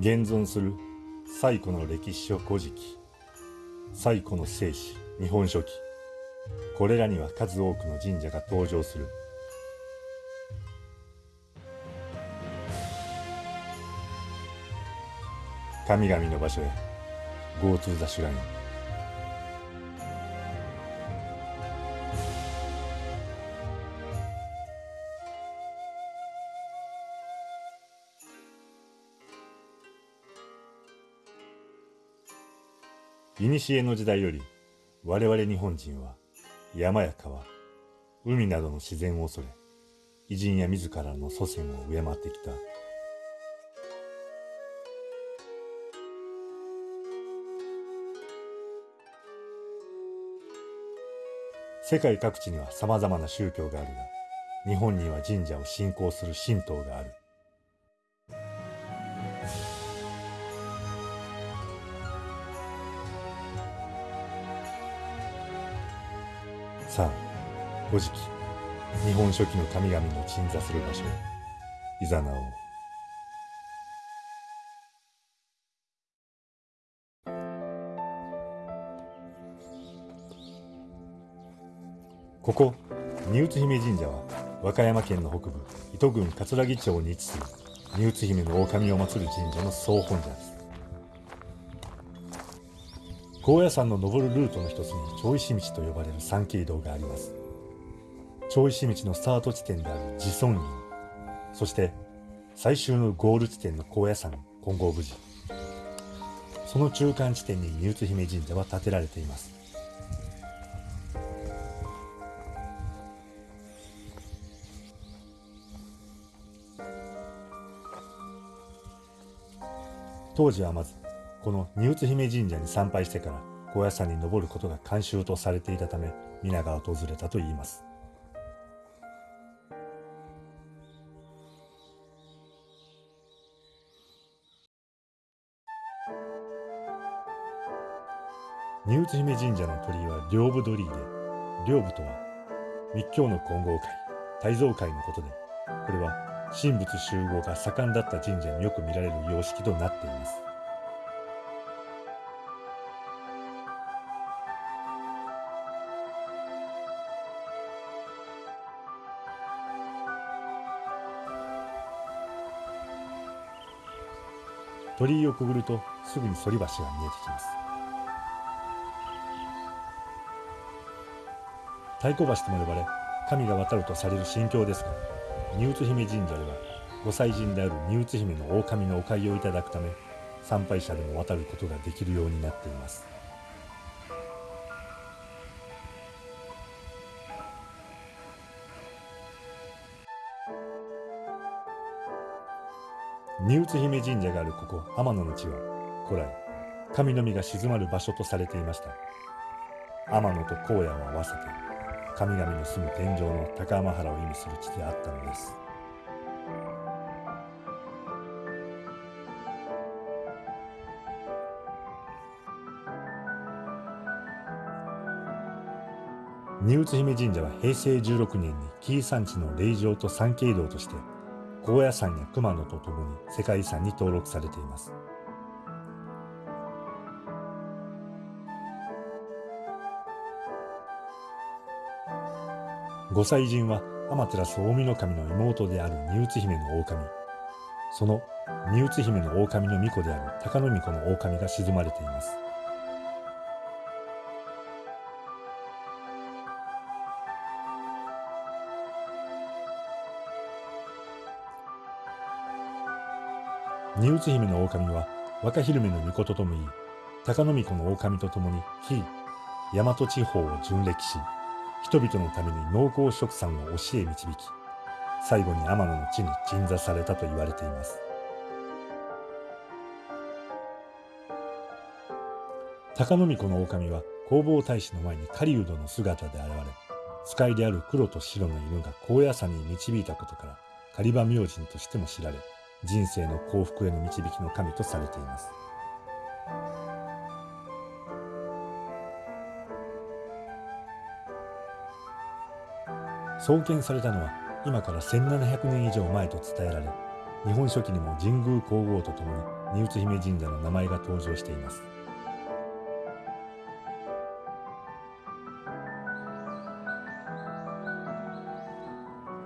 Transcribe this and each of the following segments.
現存する最古の歴史書古事記最古の聖史日本書紀これらには数多くの神社が登場する。神々の場所へ Go to the shrine 古の時代より我々日本人は山や川、海などの自然を恐れ、偉人や自らの祖先を敬ってきた。世界各地には様々な宗教があるが、日本には神社を信仰する神道がある。さあ、古事記、日本書紀の神々の鎮座する場所へ、いざなおう。ここ、丹生姫神社は、和歌山県の北部、糸郡葛城町に位置する、丹生姫の狼を祀る神社の総本社です。高野山の登るルートの一つに長石道と呼ばれる山系道があります。長石道のスタート地点である自尊院、そして最終のゴール地点の高野山金剛無寺。その中間地点に丹生姫神社は建てられています。当時はまずこの丹生姫神社に参拝してから高野山に登ることが慣習とされていたため皆が訪れたといいます。丹生姫神社の鳥居は両部鳥居で両部とは密教の金剛会大蔵会のことでこれは神仏集合が盛んだった神社によく見られる様式となっています。鳥居をくぐるとすぐに反橋が見えてきます。太鼓橋とも呼ばれ神が渡るとされる神教ですが丹生姫神社では御祭神である丹生姫の狼のお飼いをいただくため参拝者でも渡ることができるようになっています。丹生姫神社があるここ天野の地は古来神の実が静まる場所とされていました。天野と荒野を合わせて神々の住む天井の高天原を意味する地であったのです。丹生姫神社は平成16年に紀伊山地の霊場と参詣道として高野山や熊野とともに世界遺産に登録されています。御祭神は天照大御神の妹である丹生姫の狼。その丹生姫の狼の巫女である高野巫女の狼が鎮まれています。丹生姫の狼は若昼目の巫女と共に高野巫女の狼と共に非大和地方を巡歴し人々のために農耕植産を教え導き最後に天野の地に鎮座されたと言われています。高野巫女の狼は弘法大使の前に狩人の姿で現れ使いである黒と白の犬が高野山に導いたことから狩場明神としても知られ人生の幸福への導きの神とされています。創建されたのは今から1700年以上前と伝えられ日本書紀にも神宮皇后とともに荷宇姫神社の名前が登場しています。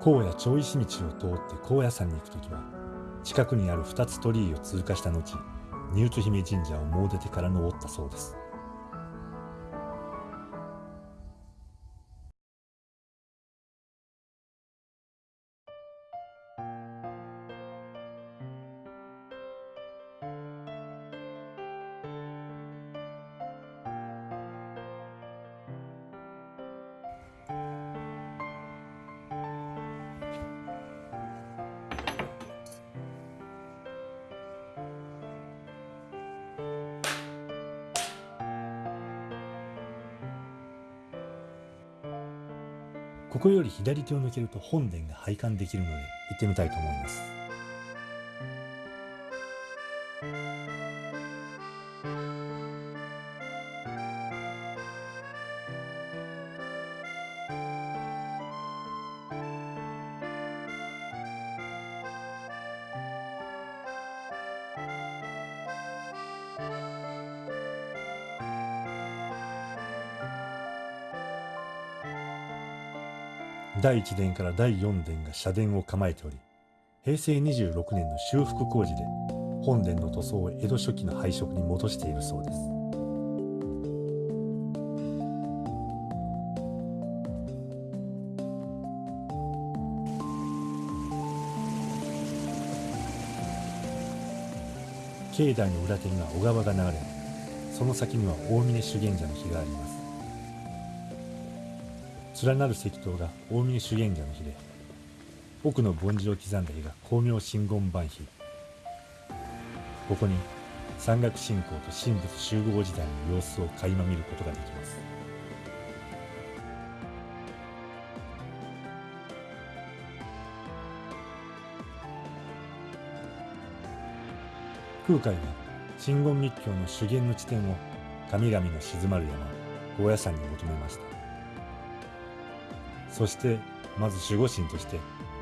荒野町石道を通って高野山に行く時は近くにある2つ鳥居を通過した後荷宇姫神社を詣でてから登ったそうです。ここより左手を抜けると本殿が拝観できるので行ってみたいと思います。第1殿から第4殿が社殿を構えており平成26年の修復工事で本殿の塗装を江戸初期の配色に戻しているそうです。境内の裏手には小川が流れその先には大峰修験者の碑があります。連なる石塔が大峰修験者の碑で奥の梵字を刻んだ碑が光明真言版碑ここに山岳信仰と神仏集合時代の様子を垣間見ることができます。空海は真言密教の修験の地点を神々の静まる山高野山に求めました。そしてまず守護神として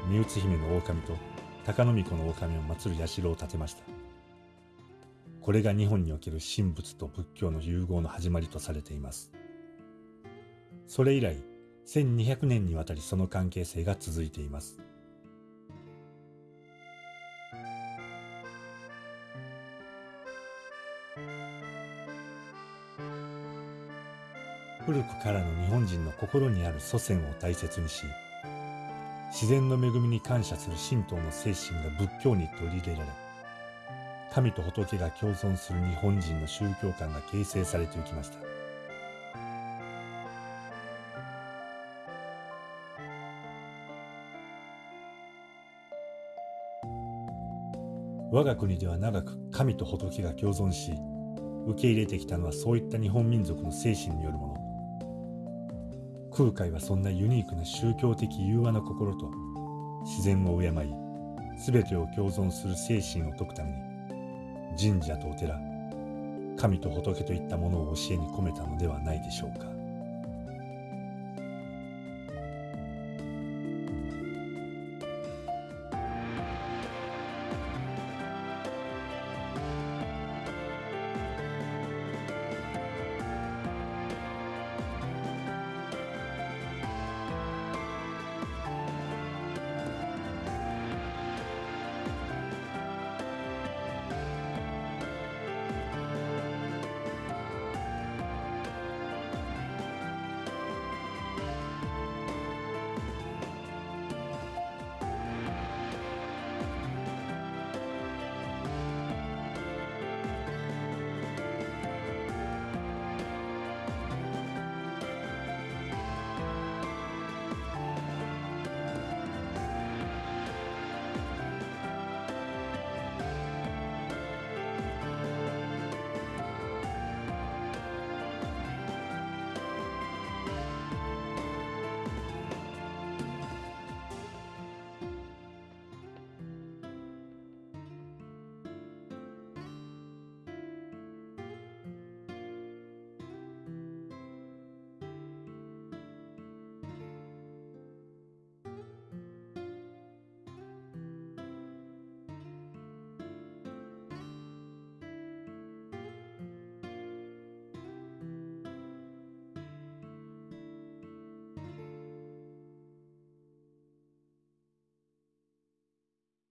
三内姫の狼と高野巫女の狼を祀る社を建てました。これが日本における神仏と仏教の融合の始まりとされています。それ以来1200年にわたりその関係性が続いています。古くからの日本人の心にある祖先を大切にし自然の恵みに感謝する神道の精神が仏教に取り入れられ神と仏が共存する日本人の宗教観が形成されていきました。我が国では長く神と仏が共存し受け入れてきたのはそういった日本民族の精神によるもの。空海はそんなユニークな宗教的融和な心と自然を敬い全てを共存する精神を説くために神社とお寺神と仏といったものを教えに込めたのではないでしょうか。